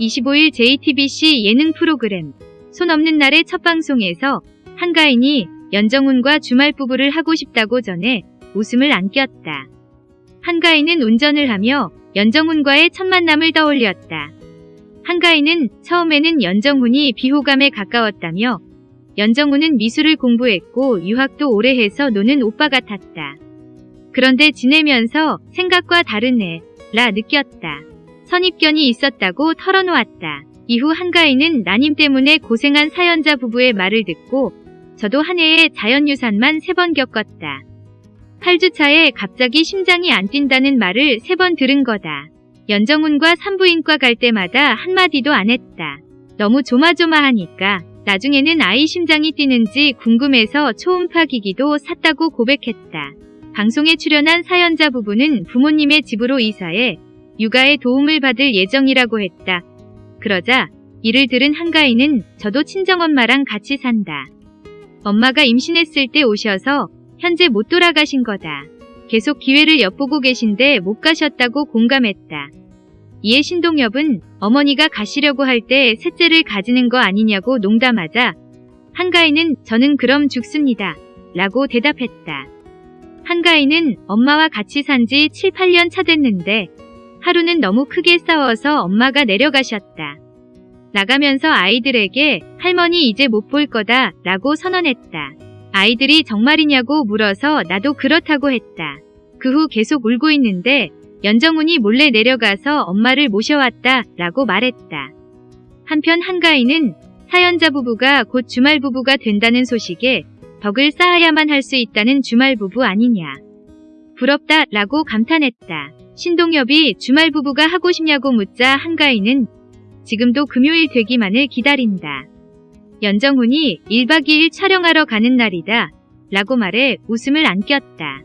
25일 JTBC 예능 프로그램 손 없는 날의 첫 방송에서 한가인이 연정훈과 주말 부부를 하고 싶다고 전해 웃음을 안겼다. 한가인은 운전을 하며 연정훈과의 첫 만남을 떠올렸다. 한가인은 처음에는 연정훈이 비호감에 가까웠다며 연정훈은 미술을 공부했고 유학도 오래 해서 노는 오빠 같았다. 그런데 지내면서 생각과 다르네 라 느꼈다. 선입견이 있었다고 털어놓았다. 이후 한가인은 나님 때문에 고생한 사연자 부부의 말을 듣고 저도 한 해에 자연유산만 세 번 겪었다. 8주차에 갑자기 심장이 안 뛴다는 말을 세 번 들은 거다. 연정훈과 산부인과 갈 때마다 한마디도 안 했다. 너무 조마조마하니까 나중에는 아이 심장이 뛰는지 궁금해서 초음파 기기도 샀다고 고백했다. 방송에 출연한 사연자 부부는 부모님의 집으로 이사해 육아에 도움을 받을 예정이라고 했다. 그러자 이를 들은 한가인은 저도 친정엄마랑 같이 산다. 엄마가 임신했을 때 오셔서 현재 못 돌아가신 거다. 계속 기회를 엿보고 계신데 못 가셨다고 공감했다. 이에 신동엽은 어머니가 가시려고 할 때 셋째를 가지는 거 아니냐고 농담하자 한가인은 저는 그럼 죽습니다. 라고 대답했다. 한가인은 엄마와 같이 산 지 7, 8년 차 됐는데 하루는 너무 크게 싸워서 엄마가 내려가셨다. 나가면서 아이들에게 할머니 이제 못 볼 거다 라고 선언했다. 아이들이 정말이냐고 물어서 나도 그렇다고 했다. 그 후 계속 울고 있는데 연정훈이 몰래 내려가서 엄마를 모셔왔다 라고 말했다. 한편 한가인은 사연자 부부가 곧 주말 부부가 된다는 소식에 덕을 쌓아야만 할 수 있다는 주말 부부 아니냐. 부럽다 라고 감탄했다. 신동엽이 주말 부부가 하고 싶냐고 묻자 한가인은 지금도 금요일 되기만을 기다린다. 연정훈이 1박 2일 촬영하러 가는 날이다. 라고 말해 웃음을 안겼다.